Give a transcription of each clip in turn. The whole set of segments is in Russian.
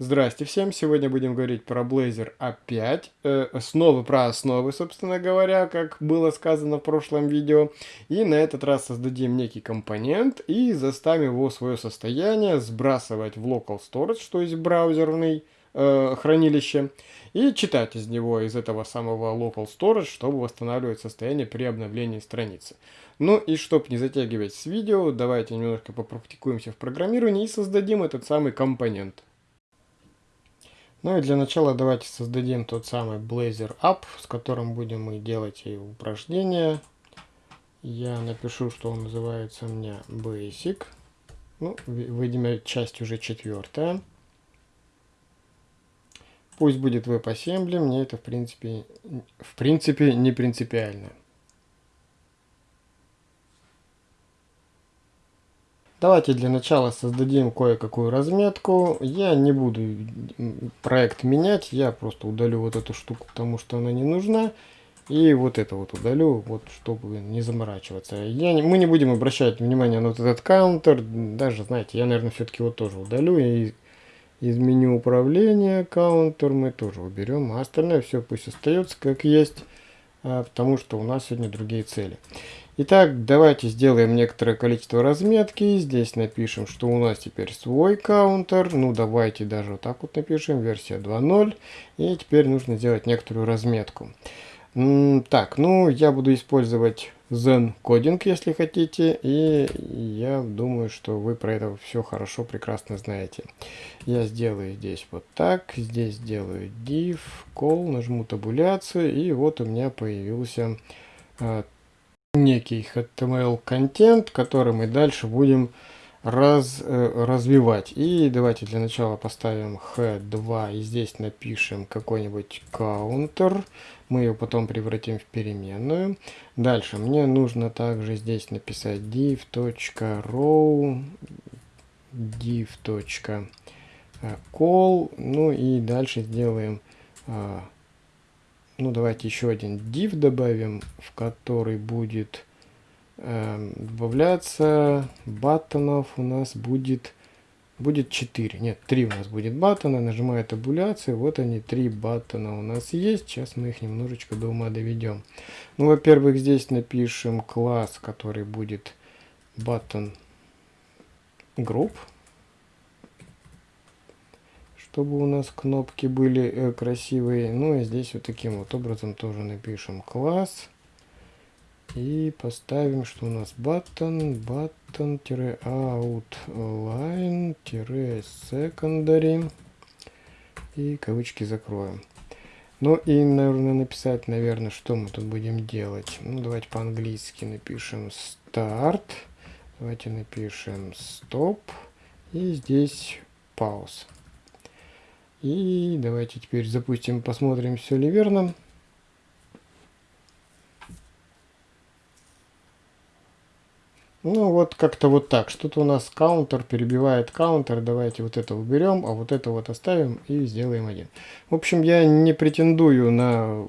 Здрасте всем! Сегодня будем говорить про Blazor опять. Э, снова про основы, собственно говоря, как было сказано в прошлом видео. И на этот раз создадим некий компонент и заставим его свое состояние сбрасывать в local storage, то есть браузерный э, хранилище, и читать из него, из этого самого local storage, чтобы восстанавливать состояние при обновлении страницы. Ну и чтобы не затягивать с видео, давайте немножко попрактикуемся в программировании и создадим этот самый компонент. Ну и для начала давайте создадим тот самый Blazor App, с которым будем мы делать и упражнения. Я напишу, что он называется у меня Basic. Ну, видимо, часть уже четвертая. Пусть будет WebAssembly, мне это в принципе, в принципе не принципиально. Давайте для начала создадим кое-какую разметку. Я не буду проект менять, я просто удалю вот эту штуку, потому что она не нужна. И вот это вот удалю, вот чтобы не заморачиваться. Я не, мы не будем обращать внимание на вот этот каунтер. Даже, знаете, я, наверное, все-таки его тоже удалю. И из меню управления каунтер мы тоже уберем. А остальное все пусть остается как есть, а, потому что у нас сегодня другие цели. Итак, давайте сделаем некоторое количество разметки. Здесь напишем, что у нас теперь свой каунтер. Ну, давайте даже вот так вот напишем, версия 2.0. И теперь нужно сделать некоторую разметку. Так, ну, я буду использовать Zen Coding, если хотите. И я думаю, что вы про это все хорошо, прекрасно знаете. Я сделаю здесь вот так. Здесь сделаю div, call, нажму табуляцию. И вот у меня появился а, некий HTML-контент, который мы дальше будем раз, э, развивать. И давайте для начала поставим h2 и здесь напишем какой-нибудь counter. Мы ее потом превратим в переменную. Дальше мне нужно также здесь написать div.row div.call. Ну и дальше сделаем а, ну давайте еще один div добавим, в который будет э, добавляться баттонов у нас будет будет 4, нет, 3 у нас будет баттона, нажимаю табуляцию, вот они, 3 баттона у нас есть, сейчас мы их немножечко до ума доведем. Ну, во-первых, здесь напишем класс, который будет button group, чтобы у нас кнопки были э, красивые. Ну и здесь вот таким вот образом тоже напишем класс. И поставим, что у нас button, button-outline-secondary. И кавычки закроем. Ну и, наверное, написать, наверное, что мы тут будем делать. Ну, давайте по-английски напишем start. Давайте напишем stop. И здесь pause. И давайте теперь запустим, посмотрим, все ли верно. Ну вот как-то вот так. Что-то у нас каунтер перебивает каунтер. Давайте вот это уберем, а вот это вот оставим и сделаем один. В общем, я не претендую на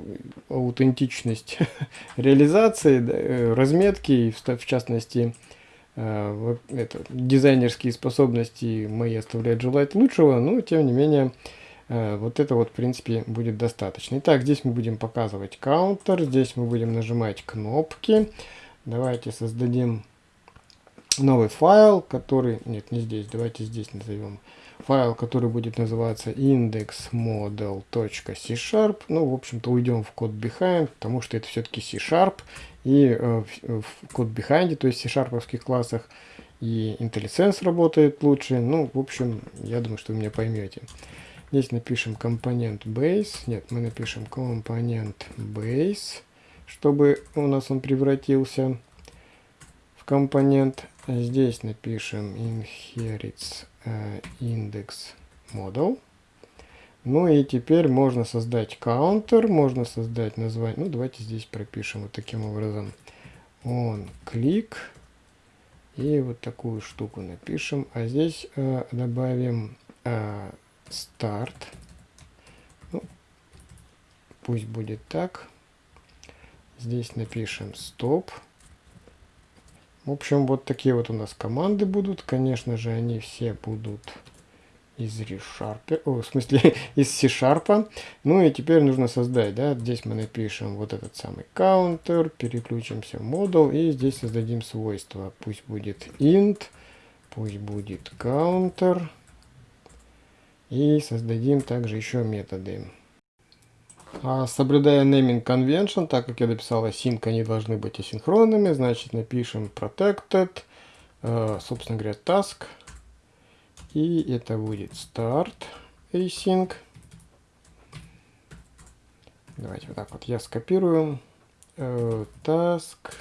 аутентичность реализации, э, разметки, в частности, э, это, дизайнерские способности мои оставляют желать лучшего, но тем не менее вот это вот, в принципе, будет достаточно. Итак, здесь мы будем показывать каунтер, здесь мы будем нажимать кнопки. Давайте создадим новый файл, который... Нет, не здесь, давайте здесь назовем. Файл, который будет называться indexmodel.c-sharp. Ну, в общем-то, уйдем в код behind, потому что это все-таки C-sharp. И э, в, код behind, то есть C-sharповских классах, и IntelliSense работает лучше. Ну, в общем, я думаю, что вы меня поймете. Здесь напишем компонент base. Нет, мы напишем компонент base, чтобы у нас он превратился в компонент. Здесь напишем inherits uh, index model. Ну и теперь можно создать counter, можно создать название. Ну, давайте здесь пропишем вот таким образом. Он клик. И вот такую штуку напишем. А здесь э, добавим э, старт. Ну, пусть будет так. Здесь напишем стоп. В общем, вот такие вот у нас команды будут. Конечно же, они все будут из ReSharp, о, в смысле из C-Sharp. Ну и теперь нужно создать, да, здесь мы напишем вот этот самый counter, переключимся в model и здесь создадим свойство. Пусть будет int, пусть будет counter. И создадим также еще методы. А соблюдая naming convention, так как я дописал async, они должны быть асинхронными, значит напишем protected, э, собственно говоря, task. И это будет start async. Давайте вот так вот я скопирую. Э, task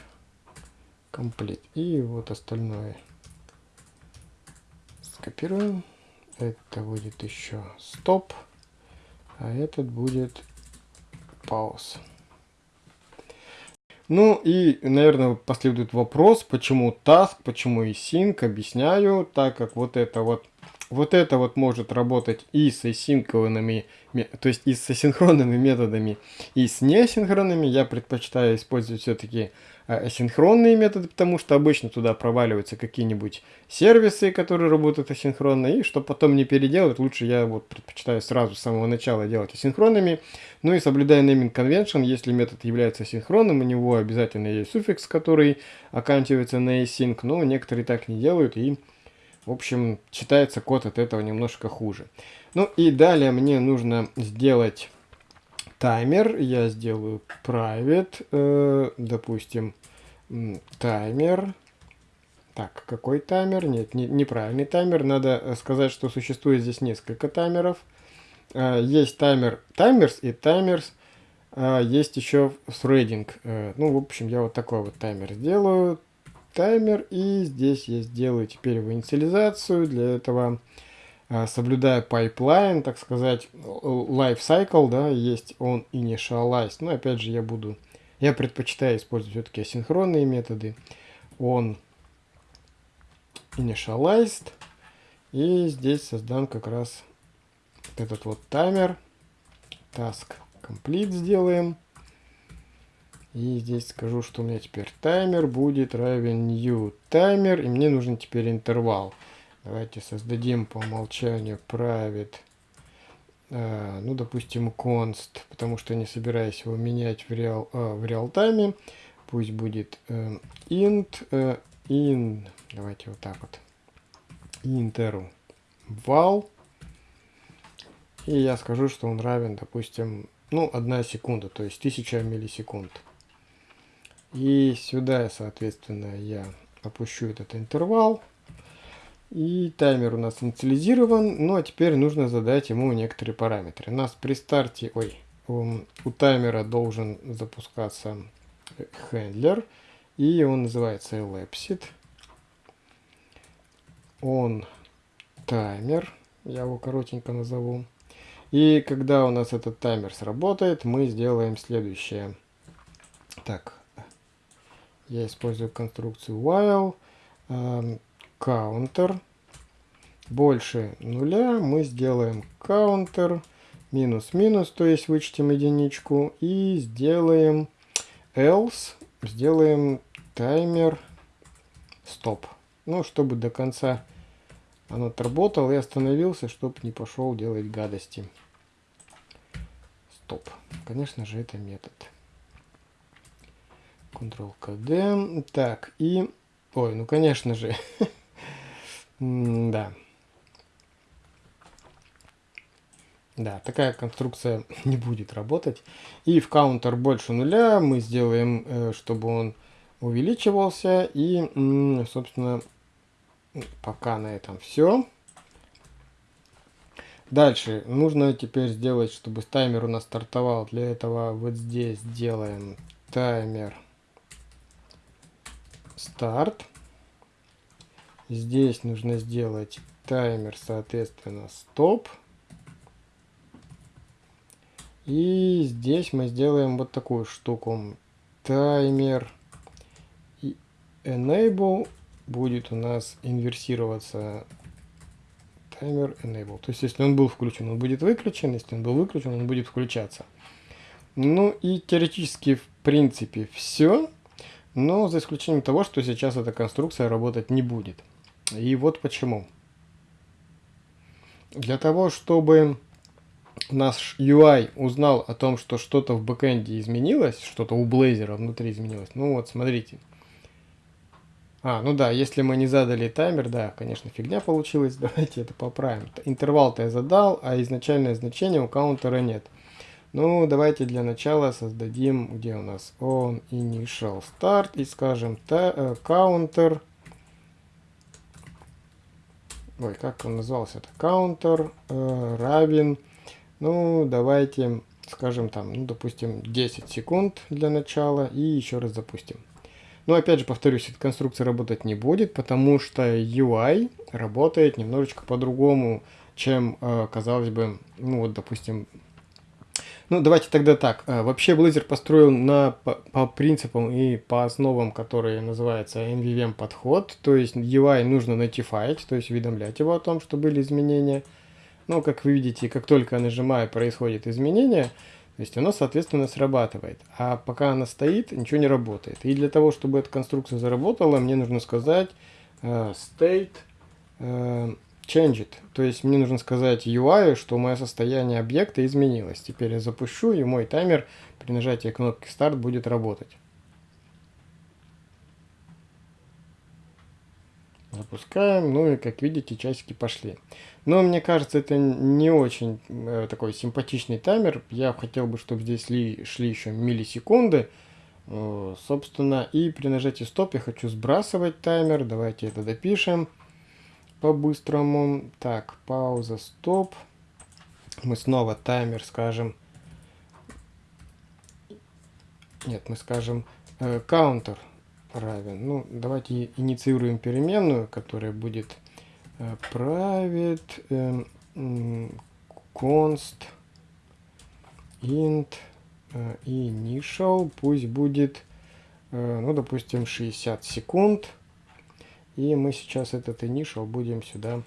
complete. И вот остальное скопируем. Это будет еще stop. А этот будет pause. Ну и, наверное, последует вопрос, почему task, почему и sync, объясняю, так как вот это вот вот это вот может работать и с асинхронными, то есть и с асинхронными методами, и с неасинхронными. Я предпочитаю использовать все-таки а, асинхронные методы, потому что обычно туда проваливаются какие-нибудь сервисы, которые работают асинхронно, и чтобы потом не переделывать, лучше я вот предпочитаю сразу с самого начала делать асинхронными. Ну и соблюдая naming convention, если метод является асинхронным, у него обязательно есть суффикс, который оканчивается на async, но некоторые так не делают, и в общем, читается код от этого немножко хуже. Ну и далее мне нужно сделать таймер. Я сделаю private, э, допустим, таймер. Так, какой таймер? Нет, не, неправильный таймер. Надо э, сказать, что существует здесь несколько таймеров. Э, есть таймер timers и timers. Есть еще threading. Ну, в общем, я вот такой вот таймер сделаю таймер. И здесь я сделаю теперь его инициализацию. Для этого, а, соблюдая pipeline, так сказать, life cycle, да, есть он initialized. Но опять же я буду, я предпочитаю использовать все-таки асинхронные методы. Он initialized. И здесь создам как раз этот вот таймер. Task complete сделаем. И здесь скажу, что у меня теперь таймер будет равен new таймер. И мне нужен теперь интервал. Давайте создадим по умолчанию private, э, ну, допустим, const, потому что не собираюсь его менять в реал, э, в реал тайме. Пусть будет э, int э, in, давайте вот так вот, interval И я скажу, что он равен, допустим, ну, 1 секунда, то есть 1000 миллисекунд. И сюда, соответственно, я опущу этот интервал. И таймер у нас инициализирован. Ну а теперь нужно задать ему некоторые параметры. У нас при старте, ой, у, таймера должен запускаться хендлер. И он называется elapsed. Он таймер. Я его коротенько назову. И когда у нас этот таймер сработает, мы сделаем следующее. Так, я использую конструкцию while э, counter больше нуля мы сделаем counter минус-минус, то есть вычтем единичку и сделаем else, сделаем таймер стоп. Ну, чтобы до конца он отработал и остановился, чтобы не пошел делать гадости. Стоп. Конечно же, это метод. Ctrl-KD. Так, и... Ой, ну конечно же. да. Да, такая конструкция не будет работать. И в counter больше нуля мы сделаем, э, чтобы он увеличивался. И, собственно, пока на этом все. Дальше нужно теперь сделать, чтобы таймер у нас стартовал. Для этого вот здесь делаем таймер старт. Здесь нужно сделать таймер, соответственно, стоп. И здесь мы сделаем вот такую штуку. Таймер и enable будет у нас инверсироваться таймер enable. То есть, если он был включен, он будет выключен. Если он был выключен, он будет включаться. Ну и теоретически, в принципе, все. Но за исключением того, что сейчас эта конструкция работать не будет. И вот почему. Для того, чтобы наш UI узнал о том, что что-то в бэкэнде изменилось, что-то у Blazor внутри изменилось. Ну вот, смотрите. А, ну да, если мы не задали таймер, да, конечно, фигня получилась. Давайте это поправим. Интервал-то я задал, а изначальное значение у каунтера нет. Ну, давайте для начала создадим, где у нас on initial start, и скажем э, counter. Ой, как он назывался? Это counter э, равен ну, давайте скажем там, ну, допустим, 10 секунд для начала и еще раз запустим. Но опять же, повторюсь, эта конструкция работать не будет, потому что UI работает немножечко по-другому, чем, э, казалось бы, ну вот, допустим, ну давайте тогда так. Э, вообще Blazor построил на, по, по принципам и по основам, которые называются MVVM подход, то есть UI нужно notify, то есть уведомлять его о том, что были изменения, но, как вы видите, как только нажимаю, происходит изменение, то есть оно, соответственно, срабатывает. А пока она стоит, ничего не работает. И для того, чтобы эта конструкция заработала, мне нужно сказать uh, state uh, changed. То есть мне нужно сказать UI, что мое состояние объекта изменилось. Теперь я запущу, и мой таймер при нажатии кнопки Start будет работать. Запускаем, ну и как видите, часики пошли. Но мне кажется, это не очень э, такой симпатичный таймер. Я хотел бы, чтобы здесь ли, шли еще миллисекунды. Э, собственно, и при нажатии стоп я хочу сбрасывать таймер. Давайте это допишем по-быстрому. Так, пауза, стоп. Мы снова таймер скажем. Нет, мы скажем э, counter равен. Ну, давайте инициируем переменную, которая будет э, private э, const int э, initial. Пусть будет, э, ну, допустим, 60 секунд. И мы сейчас этот initial будем сюда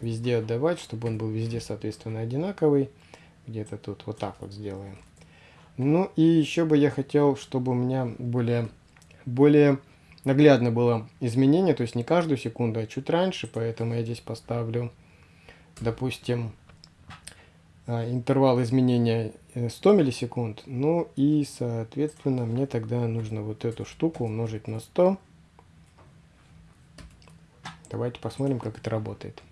везде отдавать, чтобы он был везде, соответственно, одинаковый. Где-то тут вот так вот сделаем. Ну и еще бы я хотел, чтобы у меня более, более наглядно было изменение, то есть не каждую секунду, а чуть раньше, поэтому я здесь поставлю, допустим, а, интервал изменения 100 э, миллисекунд, ну и, соответственно, мне тогда нужно вот эту штуку умножить на 100. Давайте посмотрим, как это работает.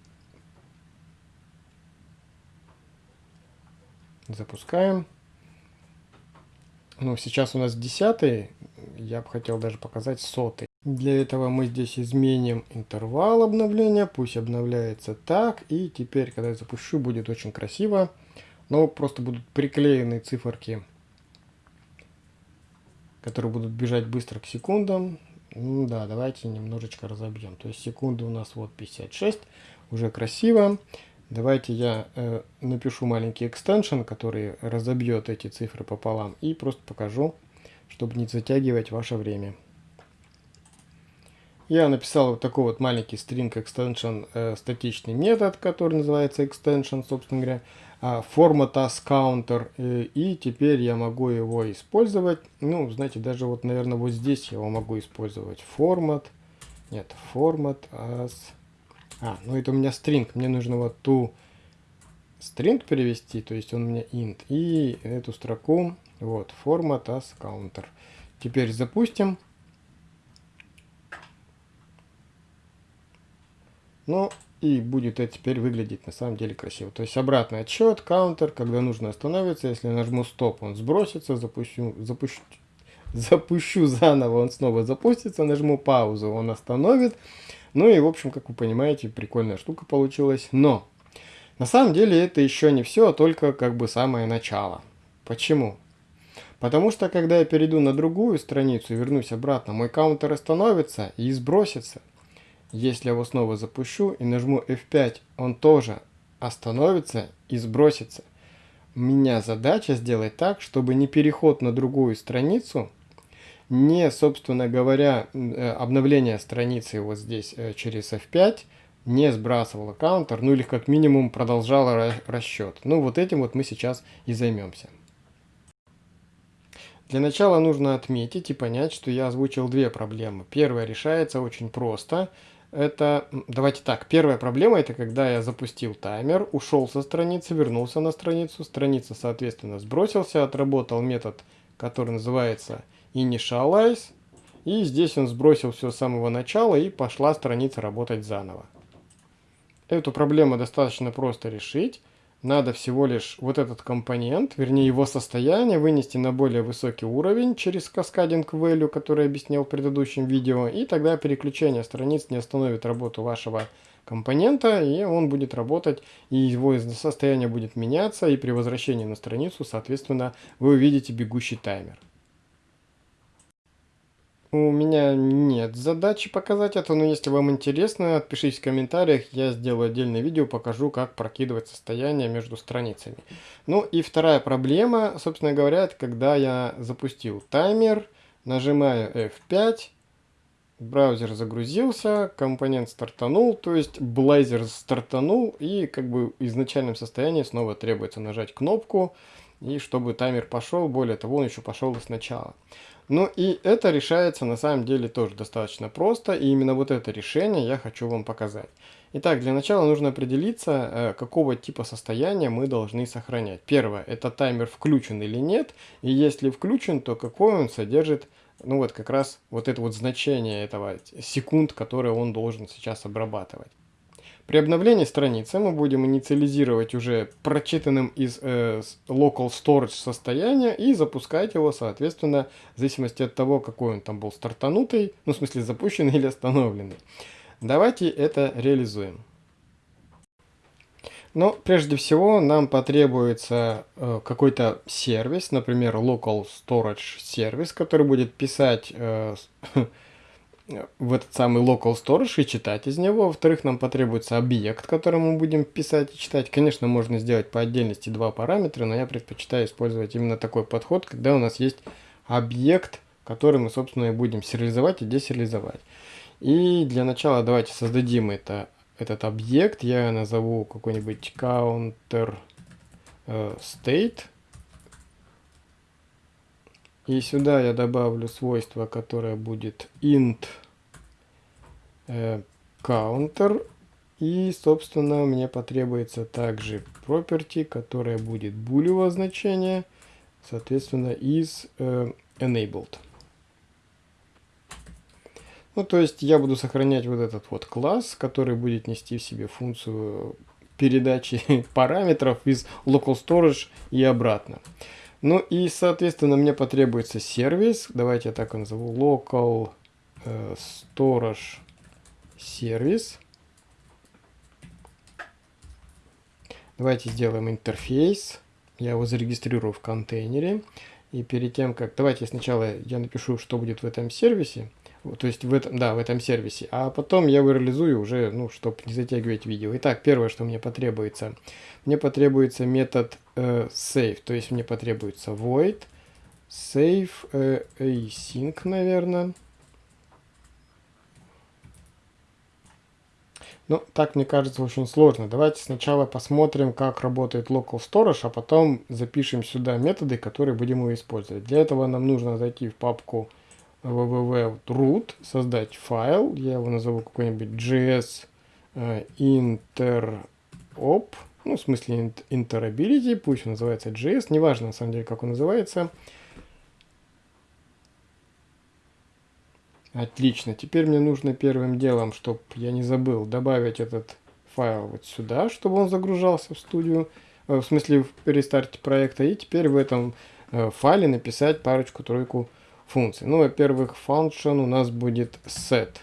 Запускаем. Ну, сейчас у нас 10 я бы хотел даже показать сотый. Для этого мы здесь изменим интервал обновления, пусть обновляется так, и теперь, когда я запущу, будет очень красиво, но просто будут приклеены циферки, которые будут бежать быстро к секундам. Да, давайте немножечко разобьем. То есть секунды у нас вот 56, уже красиво. Давайте я э, напишу маленький экстеншн, который разобьет эти цифры пополам, и просто покажу, чтобы не затягивать ваше время. Я написал вот такой вот маленький string extension э, статичный метод, который называется extension, собственно говоря, э, format as counter, э, и теперь я могу его использовать. Ну, знаете, даже вот, наверное, вот здесь я его могу использовать. Format, нет, format as... А, ну это у меня string, мне нужно вот ту string перевести, то есть он у меня int, и эту строку вот, format as counter. Теперь запустим. Ну, и будет это теперь выглядеть на самом деле красиво. То есть обратный отсчет, counter, когда нужно остановиться. Если я нажму стоп, он сбросится, запущу, запущу, запущу заново, он снова запустится, нажму паузу, он остановит. Ну и, в общем, как вы понимаете, прикольная штука получилась. Но, на самом деле, это еще не все, а только как бы самое начало. Почему? Потому что, когда я перейду на другую страницу и вернусь обратно, мой каунтер остановится и сбросится. Если я его снова запущу и нажму F5, он тоже остановится и сбросится. У меня задача сделать так, чтобы не переход на другую страницу, не, собственно говоря, э, обновление страницы вот здесь э, через F5, не сбрасывало каунтер, ну или как минимум продолжало расчет. Ну вот этим вот мы сейчас и займемся. Для начала нужно отметить и понять, что я озвучил две проблемы. Первая решается очень просто. Это, давайте так, первая проблема это когда я запустил таймер, ушел со страницы, вернулся на страницу, страница, соответственно, сбросился, отработал метод, который называется initialize, и здесь он сбросил все с самого начала и пошла страница работать заново. Эту проблему достаточно просто решить. Надо всего лишь вот этот компонент, вернее его состояние, вынести на более высокий уровень через Cascading Value, который я объяснял в предыдущем видео, и тогда переключение страниц не остановит работу вашего компонента, и он будет работать, и его состояние будет меняться, и при возвращении на страницу, соответственно, вы увидите бегущий таймер. У меня нет задачи показать это, но если вам интересно, отпишитесь в комментариях, я сделаю отдельное видео, покажу, как прокидывать состояние между страницами. Ну и вторая проблема, собственно говоря, это когда я запустил таймер, нажимаю F5, браузер загрузился, компонент стартанул, то есть Blazor стартанул, и как бы в изначальном состоянии снова требуется нажать кнопку, и чтобы таймер пошел, более того, он еще пошел сначала. Ну и это решается на самом деле тоже достаточно просто, и именно вот это решение я хочу вам показать. Итак, для начала нужно определиться, э, какого типа состояния мы должны сохранять. Первое, это таймер включен или нет, и если включен, то какой он содержит, ну вот как раз вот это вот значение этого секунд, которые он должен сейчас обрабатывать. При обновлении страницы мы будем инициализировать уже прочитанным из э, local storage состояния и запускать его, соответственно, в зависимости от того, какой он там был стартанутый, ну в смысле запущенный или остановленный. Давайте это реализуем. Но прежде всего нам потребуется э, какой-то сервис, например, local storage сервис, который будет писать э, в этот самый local storage и читать из него. Во-вторых, нам потребуется объект, который мы будем писать и читать. Конечно, можно сделать по отдельности два параметра, но я предпочитаю использовать именно такой подход, когда у нас есть объект, который мы, собственно, и будем сериализовать и десериализовать. И для начала давайте создадим это, этот объект. Я назову какой-нибудь counter э, state. И сюда я добавлю свойство, которое будет int э, counter. И, собственно, мне потребуется также property, которая будет булевого значения, соответственно, из э, enabled. Ну, то есть я буду сохранять вот этот вот класс, который будет нести в себе функцию передачи параметров из local storage и обратно. Ну и, соответственно, мне потребуется сервис. Давайте я так назову. Local э, storage сервис. Давайте сделаем интерфейс. Я его зарегистрирую в контейнере. И перед тем, как... Давайте сначала я напишу, что будет в этом сервисе. То есть в этом, да, в этом сервисе. А потом я его реализую уже, ну, чтобы не затягивать видео. Итак, первое, что мне потребуется. Мне потребуется метод э, save. То есть мне потребуется void save э, async, наверное. Ну, так мне кажется очень сложно. Давайте сначала посмотрим, как работает local storage, а потом запишем сюда методы, которые будем его использовать. Для этого нам нужно зайти в папку www.root, создать файл, я его назову какой-нибудь js э, interop, ну, в смысле interability, пусть он называется JS, неважно на самом деле, как он называется. Отлично, теперь мне нужно первым делом, чтобы я не забыл, добавить этот файл вот сюда, чтобы он загружался в студию, э, в смысле в перестарте проекта, и теперь в этом э, файле написать парочку-тройку функций. Ну, во-первых, function у нас будет set.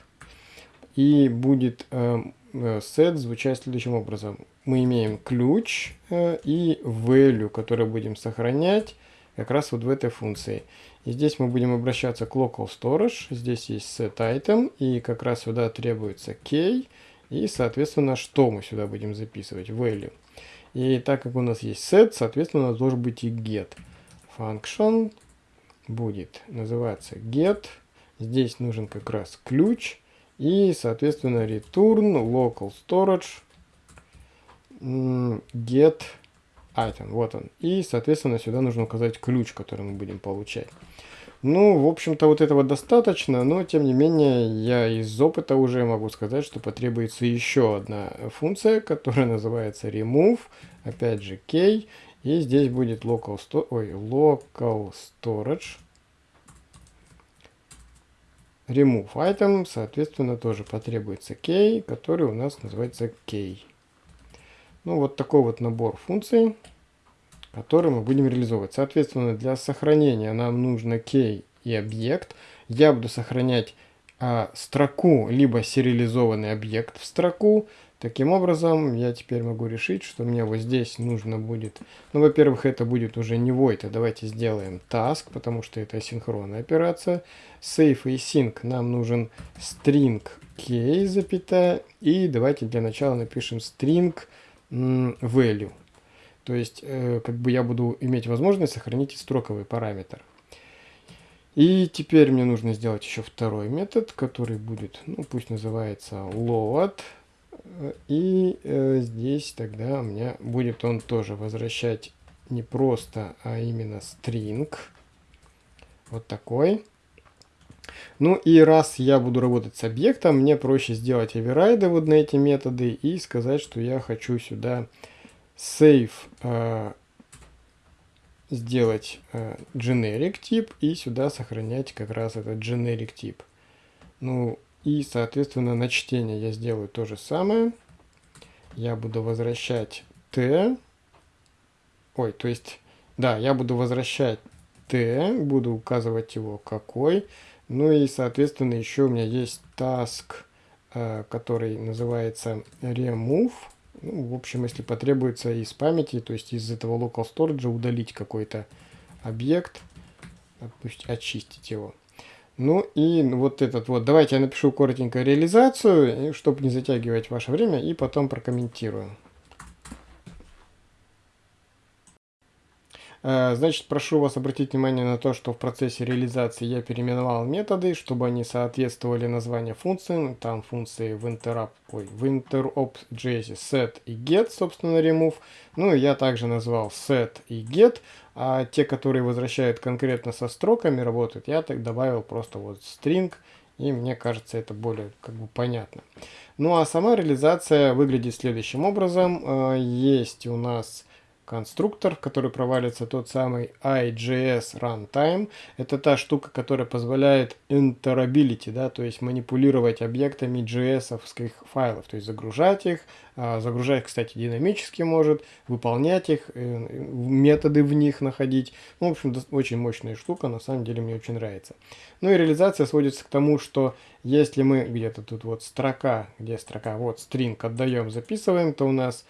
И будет э, э, set звучать следующим образом. Мы имеем ключ э, и value, который будем сохранять как раз вот в этой функции. И здесь мы будем обращаться к local storage. Здесь есть set item, и как раз сюда требуется key. И, соответственно, что мы сюда будем записывать? Value. И так как у нас есть set, соответственно, у нас должен быть и get. Function будет называться get. Здесь нужен как раз ключ. И, соответственно, return local storage get item. Вот он. И, соответственно, сюда нужно указать ключ, который мы будем получать. Ну, в общем-то, вот этого достаточно, но, тем не менее, я из опыта уже могу сказать, что потребуется еще одна функция, которая называется remove, опять же, key, и здесь будет local, sto ой, local storage, remove item, соответственно, тоже потребуется key, который у нас называется key. Ну, вот такой вот набор функций который мы будем реализовывать. Соответственно, для сохранения нам нужно key и объект. Я буду сохранять а, строку, либо сериализованный объект в строку. Таким образом, я теперь могу решить, что мне вот здесь нужно будет... Ну, во-первых, это будет уже не void, а давайте сделаем task, потому что это асинхронная операция. Save и sync нам нужен string key, запятая, и давайте для начала напишем string value. То есть, э, как бы я буду иметь возможность сохранить строковый параметр. И теперь мне нужно сделать еще второй метод, который будет, ну пусть называется load. И э, здесь тогда у меня будет он тоже возвращать не просто, а именно string. Вот такой. Ну и раз я буду работать с объектом, мне проще сделать оверрайды вот на эти методы и сказать, что я хочу сюда save э, сделать э, generic тип и сюда сохранять как раз этот generic тип. Ну и соответственно на чтение я сделаю то же самое. Я буду возвращать t. Ой, то есть, да, я буду возвращать t, буду указывать его какой. Ну и соответственно еще у меня есть task, э, который называется remove ну, в общем, если потребуется из памяти, то есть из этого local storage удалить какой-то объект, пусть очистить его. Ну и вот этот вот, давайте я напишу коротенько реализацию, чтобы не затягивать ваше время, и потом прокомментирую. Значит, прошу вас обратить внимание на то, что в процессе реализации я переименовал методы, чтобы они соответствовали названию функций. Там функции в interrupt, ой, в interop.js set и get, собственно, remove. Ну я также назвал set и get, а те, которые возвращают конкретно со строками работают, я так добавил просто вот string, и мне кажется, это более как бы понятно. Ну а сама реализация выглядит следующим образом. Э, есть у нас конструктор, в который провалится тот самый IJS Runtime. Это та штука, которая позволяет interoperability, да, то есть манипулировать объектами js файлов, то есть загружать их, а, загружать, кстати, динамически может, выполнять их, э, методы в них находить. Ну, в общем, очень мощная штука, на самом деле мне очень нравится. Ну и реализация сводится к тому, что если мы где-то тут вот строка, где строка, вот string отдаем, записываем, то у нас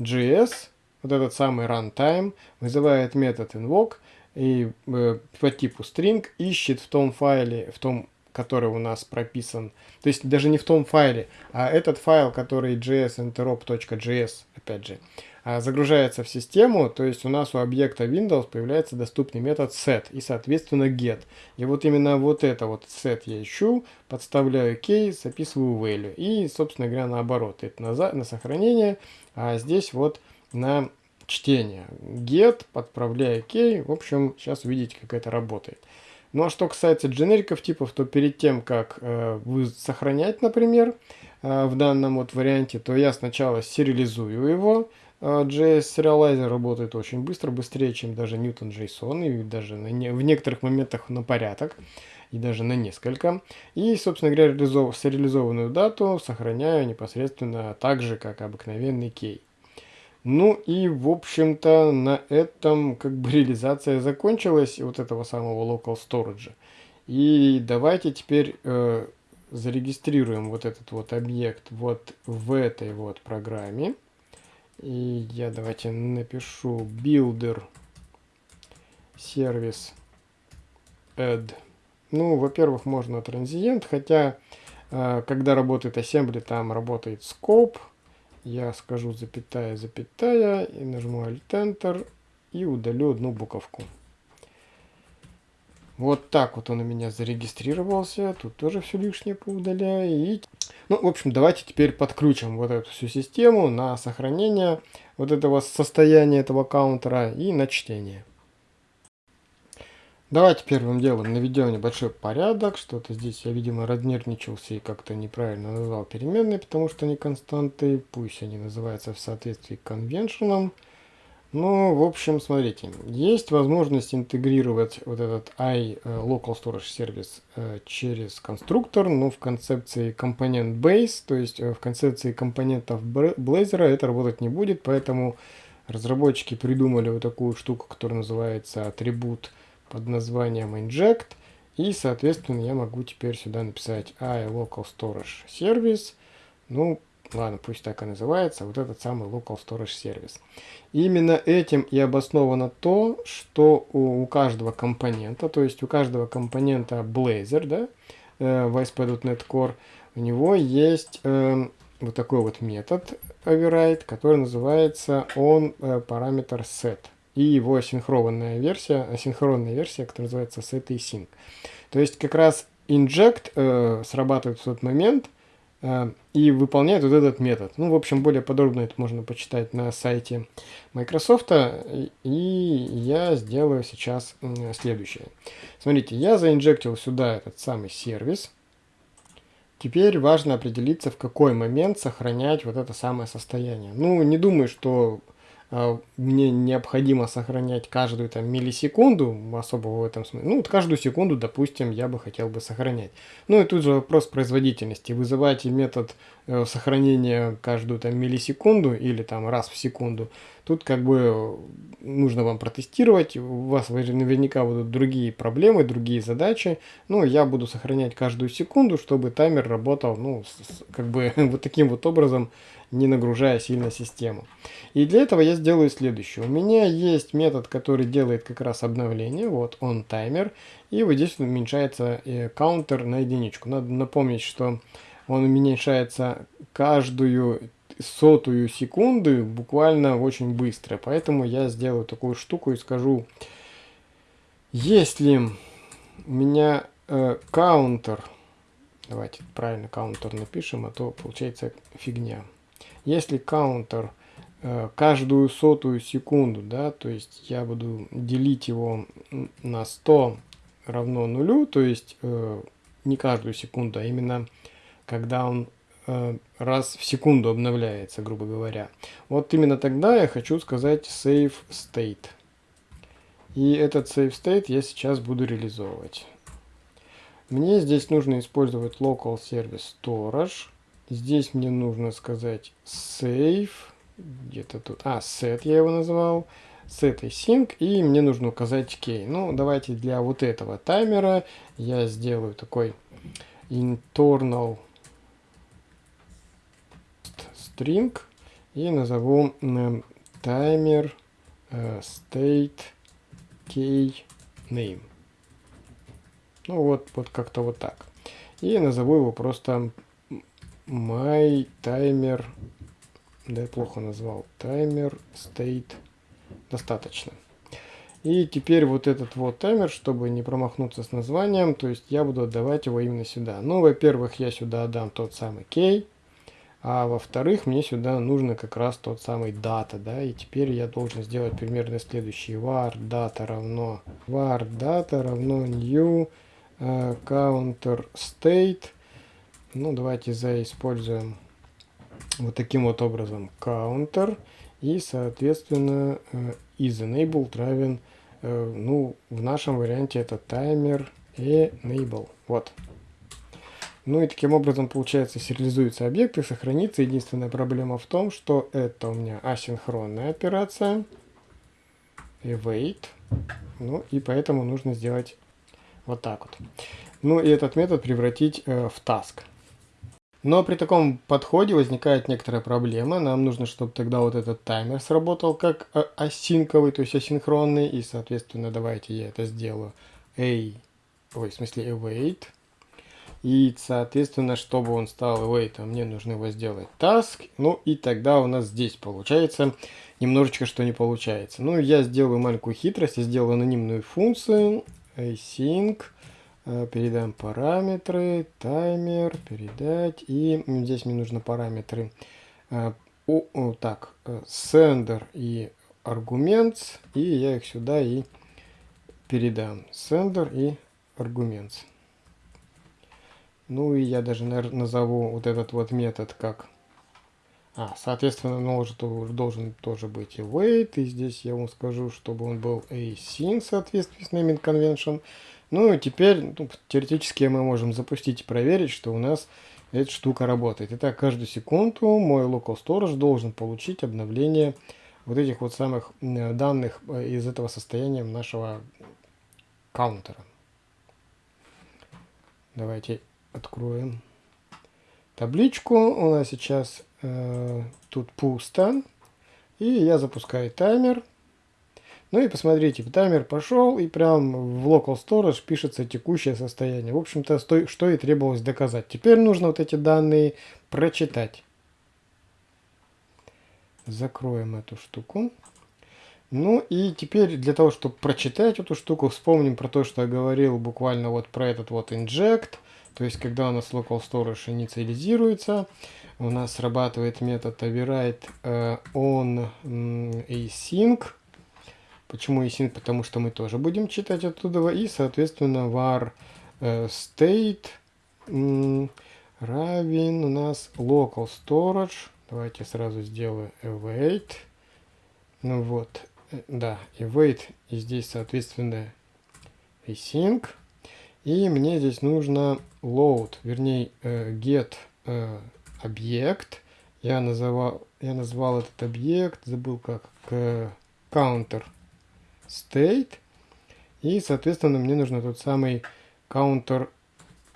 JS вот этот самый runtime вызывает метод invoke и э, по типу string ищет в том файле, в том, который у нас прописан, то есть даже не в том файле, а этот файл, который jsinterop.js, опять же, а, загружается в систему, то есть у нас у объекта Windows появляется доступный метод set и, соответственно, get. И вот именно вот это вот set я ищу, подставляю key, записываю value. И, собственно говоря, наоборот, это на, на сохранение, а здесь вот на чтение. Get, подправляя key. В общем, сейчас увидите, как это работает. Ну а что касается дженериков типов, то перед тем, как э, вы сохранять, например, э, в данном вот варианте, то я сначала сериализую его. Э, JS Serializer работает очень быстро, быстрее, чем даже Newton JSON, и даже на не, в некоторых моментах на порядок, и даже на несколько. И, собственно говоря, сериализованную дату сохраняю непосредственно так же, как обыкновенный кей. Ну и, в общем-то, на этом как бы реализация закончилась вот этого самого local storage. И давайте теперь э, зарегистрируем вот этот вот объект вот в этой вот программе. И я давайте напишу builder сервис add. Ну, во-первых, можно транзиент, хотя э, когда работает assembly, там работает scope я скажу запятая, запятая, и нажму Alt-Enter, и удалю одну буковку. Вот так вот он у меня зарегистрировался. Тут тоже все лишнее поудаляю. И... Ну, в общем, давайте теперь подключим вот эту всю систему на сохранение вот этого состояния этого каунтера и на чтение. Давайте первым делом наведем небольшой порядок. Что-то здесь я, видимо, разнервничался и как-то неправильно назвал переменные, потому что они константы. Пусть они называются в соответствии к конвеншенам. Ну, в общем, смотрите, есть возможность интегрировать вот этот i э, local storage service э, через конструктор, но в концепции компонент base, то есть э, в концепции компонентов Blazor это работать не будет, поэтому разработчики придумали вот такую штуку, которая называется атрибут под названием inject. И, соответственно, я могу теперь сюда написать i local storage service. Ну, ладно, пусть так и называется, вот этот самый local storage service. Именно этим и обосновано то, что у, у каждого компонента, то есть у каждого компонента Blazor, да, э, в ASP.NET Core, у него есть э, вот такой вот метод override, который называется on э, параметр set и его асинхронная версия, асинхронная версия, которая называется setAsync. То есть как раз inject э, срабатывает в тот момент э, и выполняет вот этот метод. Ну, в общем, более подробно это можно почитать на сайте Microsoft. И я сделаю сейчас следующее. Смотрите, я заинжектил сюда этот самый сервис. Теперь важно определиться, в какой момент сохранять вот это самое состояние. Ну, не думаю, что мне необходимо сохранять каждую там миллисекунду, особо в этом смысле, ну вот каждую секунду, допустим, я бы хотел бы сохранять. Ну и тут же вопрос производительности. Вызывайте метод э, сохранения каждую там миллисекунду или там раз в секунду. Тут как бы нужно вам протестировать, у вас наверняка будут другие проблемы, другие задачи. Ну, я буду сохранять каждую секунду, чтобы таймер работал, ну, с, как бы вот таким вот образом, не нагружая сильно систему. И для этого я сделаю следующее. У меня есть метод, который делает как раз обновление. Вот он таймер. И вот здесь уменьшается э, каунтер на единичку. Надо напомнить, что он уменьшается каждую сотую секунды буквально очень быстро. Поэтому я сделаю такую штуку и скажу, если у меня э, каунтер, давайте правильно каунтер напишем, а то получается фигня. Если каунтер э, каждую сотую секунду, да, то есть я буду делить его на 100 равно нулю, то есть э, не каждую секунду, а именно когда он э, раз в секунду обновляется, грубо говоря. Вот именно тогда я хочу сказать save state. И этот save state я сейчас буду реализовывать. Мне здесь нужно использовать local service storage. Здесь мне нужно сказать save, где-то тут, а, set я его назвал, set async, и мне нужно указать key. Ну, давайте для вот этого таймера я сделаю такой internal string и назову э, таймер э, state key name. Ну вот, вот как-то вот так. И назову его просто my timer, да я плохо назвал, таймер state достаточно. И теперь вот этот вот таймер, чтобы не промахнуться с названием, то есть я буду отдавать его именно сюда. Ну, во-первых, я сюда отдам тот самый key, а во-вторых, мне сюда нужно как раз тот самый дата, да, и теперь я должен сделать примерно следующий var data равно var data равно new uh, counter state ну, давайте заиспользуем вот таким вот образом counter. И, соответственно, э, is enabled равен, э, ну, в нашем варианте это таймер enable. Вот. Ну и таким образом, получается, сериализуется объект и сохранится. Единственная проблема в том, что это у меня асинхронная операция. Await. Ну и поэтому нужно сделать вот так вот. Ну и этот метод превратить э, в task. Но при таком подходе возникает некоторая проблема. Нам нужно, чтобы тогда вот этот таймер сработал как э, асинковый, то есть асинхронный. И, соответственно, давайте я это сделаю. A, ой, в смысле await. И, соответственно, чтобы он стал await, мне нужно его сделать task. Ну и тогда у нас здесь получается немножечко что не получается. Ну, я сделаю маленькую хитрость. Я сделаю анонимную функцию async Э, передам параметры, таймер, передать. И здесь мне нужны параметры. О, э, о, так, э, sender и аргумент. И я их сюда и передам sender и аргумент. Ну и я даже назову вот этот вот метод как... А, соответственно, может, должен тоже быть и wait, и здесь я вам скажу, чтобы он был async в соответствии с naming convention. Ну и теперь, ну, теоретически мы можем запустить и проверить, что у нас эта штука работает. Итак, каждую секунду мой local storage должен получить обновление вот этих вот самых данных э, из этого состояния нашего каунтера. Давайте откроем табличку. У нас сейчас э, тут пусто. И я запускаю таймер. Ну и посмотрите, таймер пошел, и прям в local storage пишется текущее состояние. В общем-то, что и требовалось доказать. Теперь нужно вот эти данные прочитать. Закроем эту штуку. Ну и теперь для того, чтобы прочитать эту штуку, вспомним про то, что я говорил буквально вот про этот вот inject. То есть, когда у нас local storage инициализируется, у нас срабатывает метод override uh, on async Почему async? Потому что мы тоже будем читать оттуда. И, соответственно, var э, state равен у нас local storage. Давайте сразу сделаю await. Ну вот, э, да, await. И здесь, соответственно, async. И мне здесь нужно load, вернее, э, get объект. Я называл, я назвал этот объект, забыл как, counter state. И, соответственно, мне нужно тот самый counter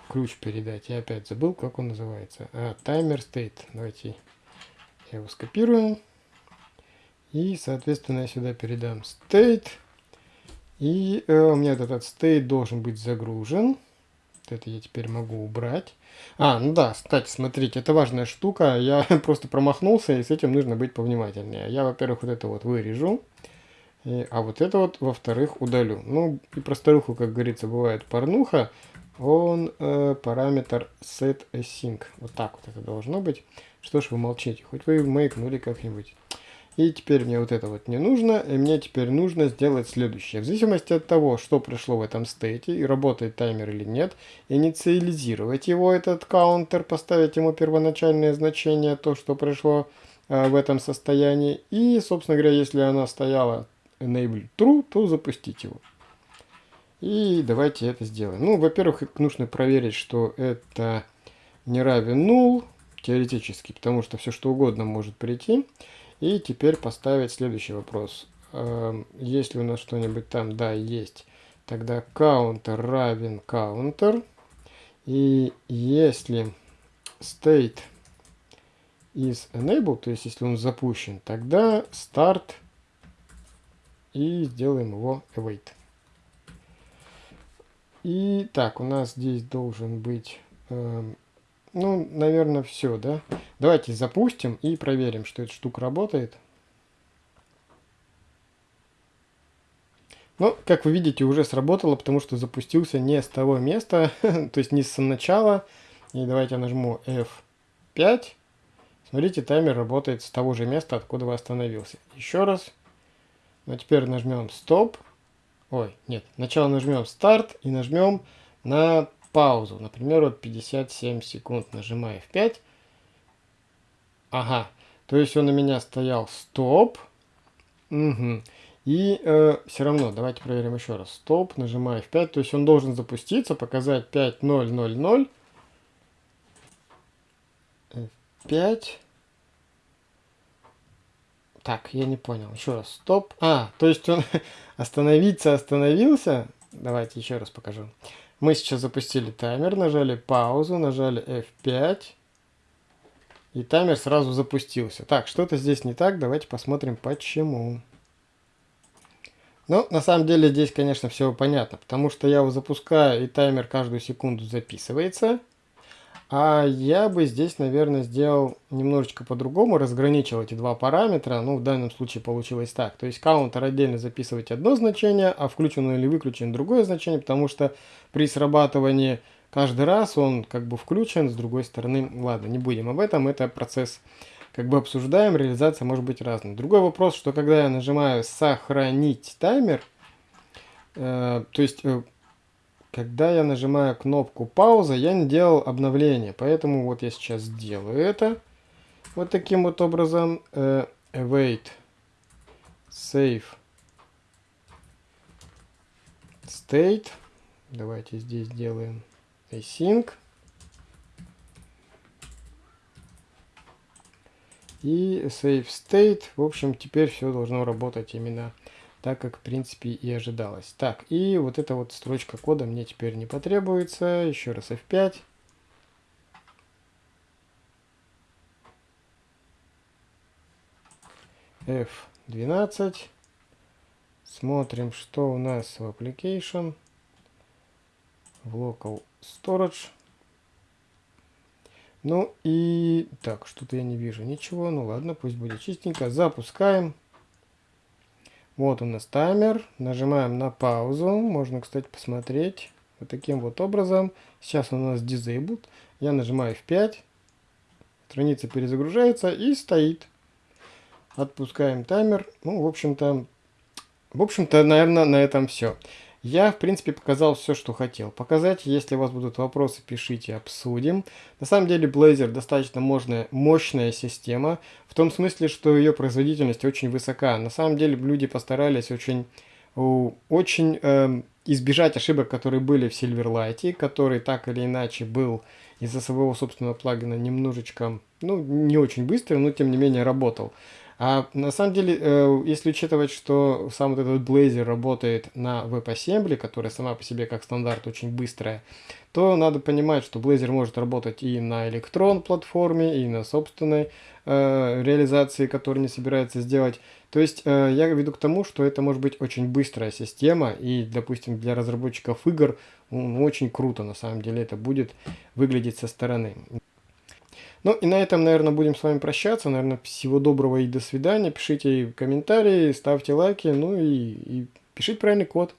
ключ передать. Я опять забыл, как он называется. А, timer state. Давайте я его скопирую. И, соответственно, я сюда передам state. И э, у меня этот state должен быть загружен. Это я теперь могу убрать. А, ну да, кстати, смотрите, это важная штука. Я просто промахнулся, и с этим нужно быть повнимательнее. Я, во-первых, вот это вот вырежу. И, а вот это вот, во-вторых, удалю. Ну, и про старуху, как говорится, бывает порнуха. Он э, параметр setAsync. Вот так вот это должно быть. Что ж вы молчите? Хоть вы маякнули как-нибудь. И теперь мне вот это вот не нужно. И мне теперь нужно сделать следующее. В зависимости от того, что пришло в этом стейте, и работает таймер или нет, инициализировать его, этот каунтер, поставить ему первоначальное значение, то, что пришло э, в этом состоянии. И, собственно говоря, если она стояла enable true, то запустить его. И давайте это сделаем. Ну, во-первых, нужно проверить, что это не равен null, теоретически, потому что все что угодно может прийти. И теперь поставить следующий вопрос. Эм, есть ли у нас что-нибудь там? Да, есть. Тогда counter равен counter. И если state is enabled, то есть если он запущен, тогда start и сделаем его await. И так, у нас здесь должен быть, э, ну, наверное, все, да? Давайте запустим и проверим, что эта штука работает. Ну, как вы видите, уже сработало, потому что запустился не с того места, то есть не с начала. И давайте я нажму F5. Смотрите, таймер работает с того же места, откуда вы остановился. Еще раз. Ну, а теперь нажмем стоп. Ой, нет, сначала нажмем старт и нажмем на паузу. Например, вот 57 секунд. Нажимаю F5. Ага, то есть он у меня стоял стоп. Угу. И э, все равно, давайте проверим еще раз. Стоп, нажимаю F5. То есть он должен запуститься, показать 5.0.0.0. F5. Так, я не понял. Еще раз. Стоп. А, то есть он остановиться остановился. Давайте еще раз покажу. Мы сейчас запустили таймер, нажали паузу, нажали F5. И таймер сразу запустился. Так, что-то здесь не так. Давайте посмотрим, почему. Ну, на самом деле здесь, конечно, все понятно. Потому что я его запускаю, и таймер каждую секунду записывается. А я бы здесь, наверное, сделал немножечко по-другому, разграничил эти два параметра. Ну, в данном случае получилось так. То есть каунтер отдельно записывать одно значение, а включен или выключен другое значение, потому что при срабатывании каждый раз он как бы включен, с другой стороны, ладно, не будем об этом, это процесс как бы обсуждаем, реализация может быть разной. Другой вопрос, что когда я нажимаю «Сохранить таймер», э, то есть, э, когда я нажимаю кнопку пауза, я не делал обновление. Поэтому вот я сейчас сделаю это вот таким вот образом. Э, await, save, state. Давайте здесь сделаем async. И save state. В общем, теперь все должно работать именно так, как в принципе и ожидалось. Так, и вот эта вот строчка кода мне теперь не потребуется. Еще раз F5. F12. Смотрим, что у нас в application. В local storage. Ну и так, что-то я не вижу ничего. Ну ладно, пусть будет чистенько. Запускаем. Вот у нас таймер. Нажимаем на паузу. Можно, кстати, посмотреть вот таким вот образом. Сейчас у нас disabled. Я нажимаю F5. Страница перезагружается и стоит. Отпускаем таймер. Ну, в общем-то, в общем-то, наверное, на этом все. Я, в принципе, показал все, что хотел показать. Если у вас будут вопросы, пишите, обсудим. На самом деле, Blazor достаточно мощная, мощная система, в том смысле, что ее производительность очень высока. На самом деле, люди постарались очень, очень э, избежать ошибок, которые были в Silverlight, который так или иначе был из-за своего собственного плагина немножечко, ну, не очень быстрый, но тем не менее работал. А на самом деле, э, если учитывать, что сам вот этот Blazor работает на WebAssembly, которая сама по себе как стандарт очень быстрая, то надо понимать, что Blazor может работать и на Electron платформе, и на собственной э, реализации, которую не собирается сделать. То есть э, я веду к тому, что это может быть очень быстрая система, и, допустим, для разработчиков игр ну, очень круто на самом деле это будет выглядеть со стороны. Ну и на этом, наверное, будем с вами прощаться. Наверное, всего доброго и до свидания. Пишите комментарии, ставьте лайки, ну и, и пишите правильный код.